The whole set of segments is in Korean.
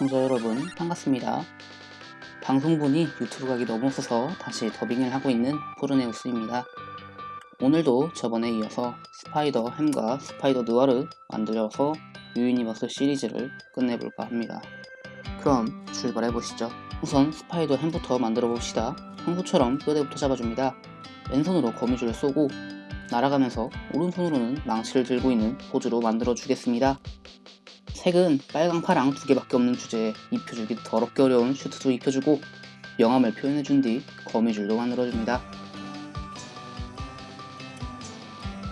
시청자 여러분 반갑습니다. 방송분이 유튜브 각이 너무 없어서 다시 더빙을 하고 있는 포르네우스입니다. 오늘도 저번에 이어서 스파이더 햄과 스파이더 느와르 만들어서 New Universe 시리즈를 끝내볼까 합니다. 그럼 출발해보시죠. 우선 스파이더 햄부터 만들어 봅시다. 평소처럼 뼈대부터 잡아줍니다. 왼손으로 거미줄을 쏘고 날아가면서 오른손으로는 망치를 들고 있는 포즈로 만들어 주겠습니다. 색은 빨강, 파랑 두 개밖에 없는 주제에 입혀주기 더럽게 어려운 슈트도 입혀주고 명암을 표현해준 뒤 거미줄도 만들어줍니다.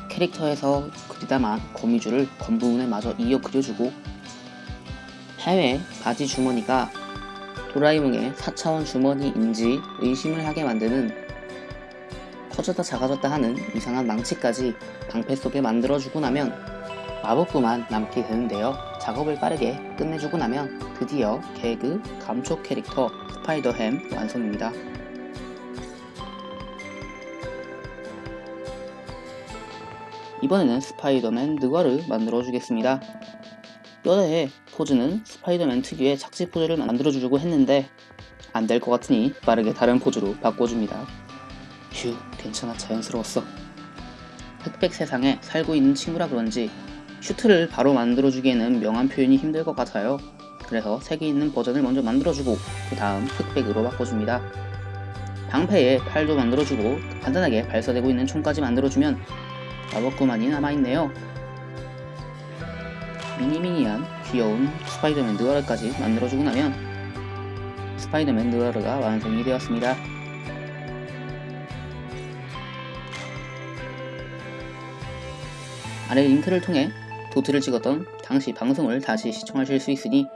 캐릭터에서 그리다만 거미줄을 겉부분에 마저 이어 그려주고 해외 바지 주머니가 도라이몽의 4차원 주머니인지 의심을 하게 만드는 커졌다 작아졌다 하는 이상한 망치까지 방패 속에 만들어주고 나면 마법구만 남게 되는데요. 작업을 빠르게 끝내주고 나면 드디어 개그 감초 캐릭터 스파이더햄 완성입니다. 이번에는 스파이더맨 느와르 만들어주겠습니다. 뼈대의 포즈는 스파이더맨 특유의 착지 포즈를 만들어주려고 했는데 안 될 것 같으니 빠르게 다른 포즈로 바꿔줍니다. 휴 괜찮아 자연스러웠어. 흑백 세상에 살고 있는 친구라 그런지 슈트를 바로 만들어주기에는 명암 표현이 힘들 것 같아요. 그래서 색이 있는 버전을 먼저 만들어주고 그 다음 흑백으로 바꿔줍니다. 방패에 팔도 만들어주고 간단하게 발사되고 있는 총까지 만들어주면 마법구만이 남아있네요. 미니미니한 귀여운 스파이더맨 느와르까지 만들어주고 나면 스파이더맨 느와르가 완성이 되었습니다. 아래 링크를 통해 도트를 찍었던 당시 방송을 다시 시청하실 수 있으니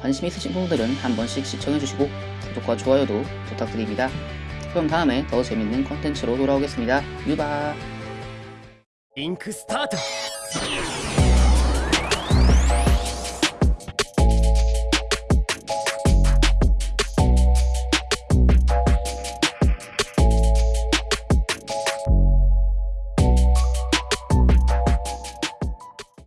관심 있으신 분들은 한 번씩 시청해주시고 구독과 좋아요도 부탁드립니다. 그럼 다음에 더 재밌는 컨텐츠로 돌아오겠습니다. 유바! Link start!